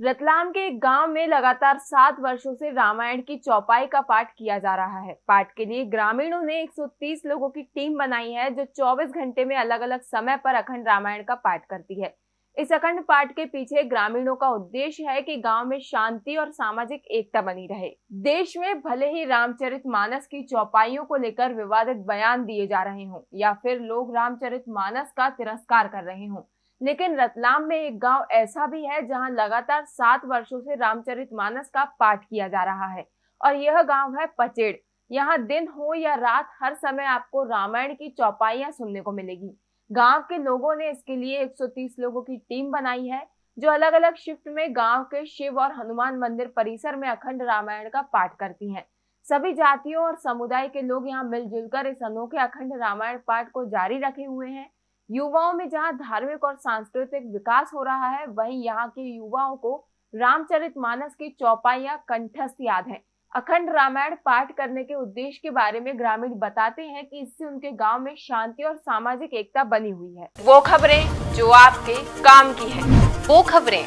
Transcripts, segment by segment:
रतलाम के एक गाँव में लगातार सात वर्षों से रामायण की चौपाई का पाठ किया जा रहा है। पाठ के लिए ग्रामीणों ने 130 लोगों की टीम बनाई है, जो 24 घंटे में अलग अलग समय पर अखंड रामायण का पाठ करती है। इस अखंड पाठ के पीछे ग्रामीणों का उद्देश्य है कि गाँव में शांति और सामाजिक एकता बनी रहे। देश में भले ही रामचरित मानस की चौपाइयों को लेकर विवादित बयान दिए जा रहे हों, या फिर लोग रामचरित मानस का तिरस्कार कर रहे हों लेकिन रतलाम में एक गाँव ऐसा भी है जहाँ लगातार सात वर्षों से रामचरित मानस का पाठ किया जा रहा है और यह गाँव है पचेड़। यहाँ दिन हो या रात, हर समय आपको रामायण की चौपाइयाँ सुनने को मिलेगी। गाँव के लोगों ने इसके लिए 130 लोगों की टीम बनाई है, जो अलग अलग शिफ्ट में गाँव के शिव और हनुमान मंदिर परिसर में अखंड रामायण का पाठ करती हैं। सभी जातियों और समुदाय के लोग यहाँ मिलजुल कर इस अनोखे अखंड रामायण पाठ को जारी रखे हुए हैं। युवाओं में जहाँ धार्मिक और सांस्कृतिक विकास हो रहा है वहीं यहाँ के युवाओं को रामचरित मानस की चौपाइया कंठस्थ याद है। अखंड रामायण पाठ करने के उद्देश्य के बारे में ग्रामीण बताते हैं कि इससे उनके गाँव में शांति और सामाजिक एकता बनी हुई है। वो खबरें जो आपके काम की है। वो खबरें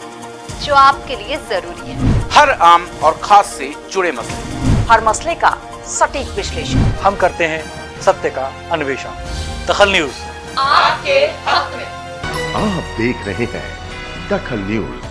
जो आपके लिए ज़रूरी है। हर आम और खास से जुड़े मसले। हर मसले का सटीक विश्लेषण। हम करते हैं सत्य का अन्वेषण। दखल न्यूज़। आपके हक में। आप देख रहे हैं दखल न्यूज़।